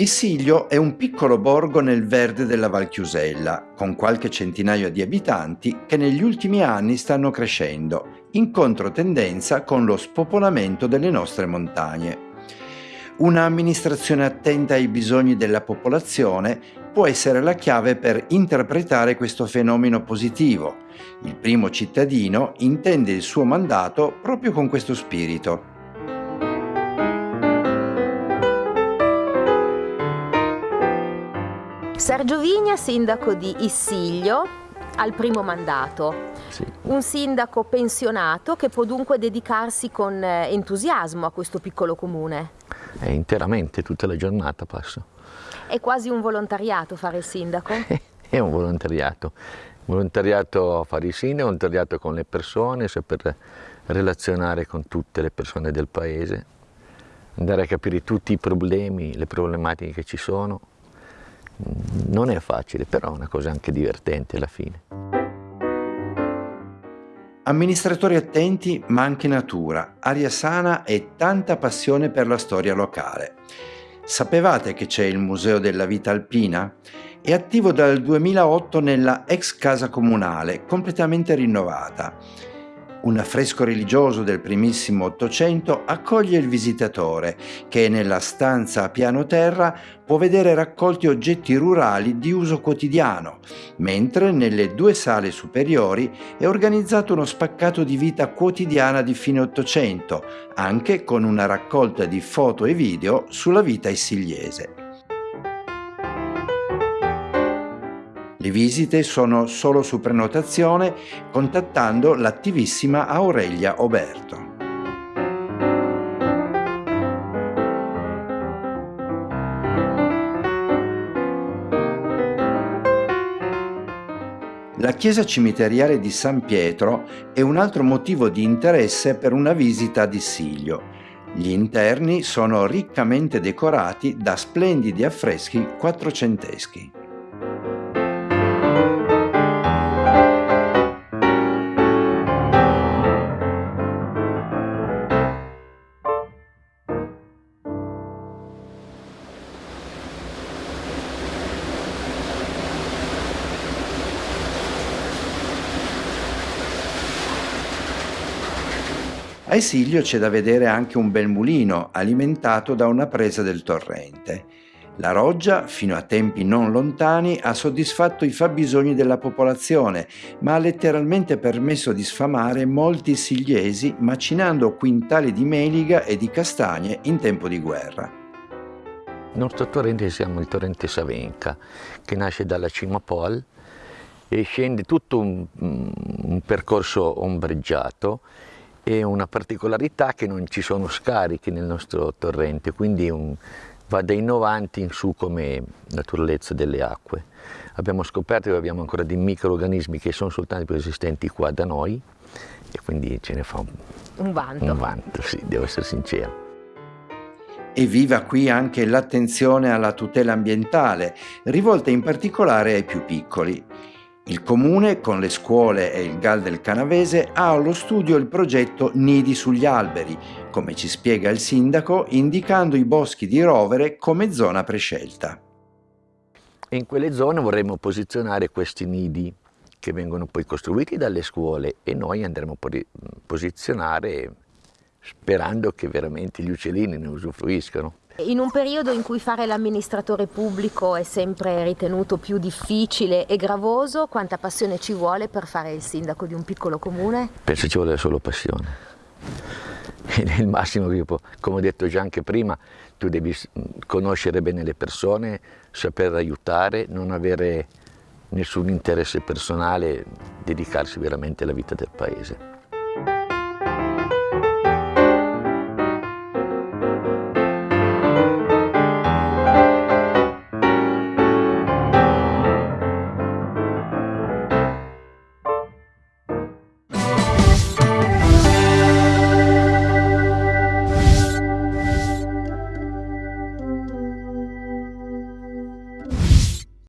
Issiglio è un piccolo borgo nel verde della Val Chiusella, con qualche centinaio di abitanti che negli ultimi anni stanno crescendo, in controtendenza con lo spopolamento delle nostre montagne. Un'amministrazione attenta ai bisogni della popolazione può essere la chiave per interpretare questo fenomeno positivo. Il primo cittadino intende il suo mandato proprio con questo spirito. Sergio Vigna, sindaco di Issiglio, al primo mandato. Sì. Un sindaco pensionato che può dunque dedicarsi con eh, entusiasmo a questo piccolo comune. È interamente, tutta la giornata passo. È quasi un volontariato fare il sindaco? È un volontariato. Volontariato a fare il sindaco, volontariato con le persone, saper relazionare con tutte le persone del paese, andare a capire tutti i problemi, le problematiche che ci sono non è facile, però è una cosa anche divertente alla fine. Amministratori attenti ma anche natura, aria sana e tanta passione per la storia locale. Sapevate che c'è il Museo della Vita Alpina? È attivo dal 2008 nella ex casa comunale, completamente rinnovata un affresco religioso del primissimo Ottocento accoglie il visitatore che nella stanza a piano terra può vedere raccolti oggetti rurali di uso quotidiano, mentre nelle due sale superiori è organizzato uno spaccato di vita quotidiana di fine Ottocento, anche con una raccolta di foto e video sulla vita issigliese. Le visite sono solo su prenotazione contattando l'attivissima Aurelia Oberto. La chiesa cimiteriale di San Pietro è un altro motivo di interesse per una visita ad Issiglio. Gli interni sono riccamente decorati da splendidi affreschi quattrocenteschi. A Esilio c'è da vedere anche un bel mulino alimentato da una presa del torrente. La roggia, fino a tempi non lontani, ha soddisfatto i fabbisogni della popolazione, ma ha letteralmente permesso di sfamare molti sigliesi macinando quintali di meliga e di castagne in tempo di guerra. Nostro torrente si chiama il torrente Savenca, che nasce dalla cima Pol e scende tutto un, un percorso ombreggiato e una particolarità che non ci sono scarichi nel nostro torrente, quindi un, va dai 90 in su come naturalezza delle acque. Abbiamo scoperto che abbiamo ancora dei microorganismi che sono soltanto esistenti qua da noi e quindi ce ne fa un, un vanto. Un vanto, sì, devo essere sincero. E viva qui anche l'attenzione alla tutela ambientale, rivolta in particolare ai più piccoli. Il comune, con le scuole e il GAL del Canavese, ha allo studio il progetto Nidi sugli alberi, come ci spiega il sindaco, indicando i boschi di Rovere come zona prescelta. In quelle zone vorremmo posizionare questi nidi che vengono poi costruiti dalle scuole e noi andremo a posizionare sperando che veramente gli uccellini ne usufruiscano. In un periodo in cui fare l'amministratore pubblico è sempre ritenuto più difficile e gravoso, quanta passione ci vuole per fare il sindaco di un piccolo comune? Penso ci vuole solo passione. Il massimo che io può, come ho detto già anche prima, tu devi conoscere bene le persone, saper aiutare, non avere nessun interesse personale, dedicarsi veramente alla vita del paese.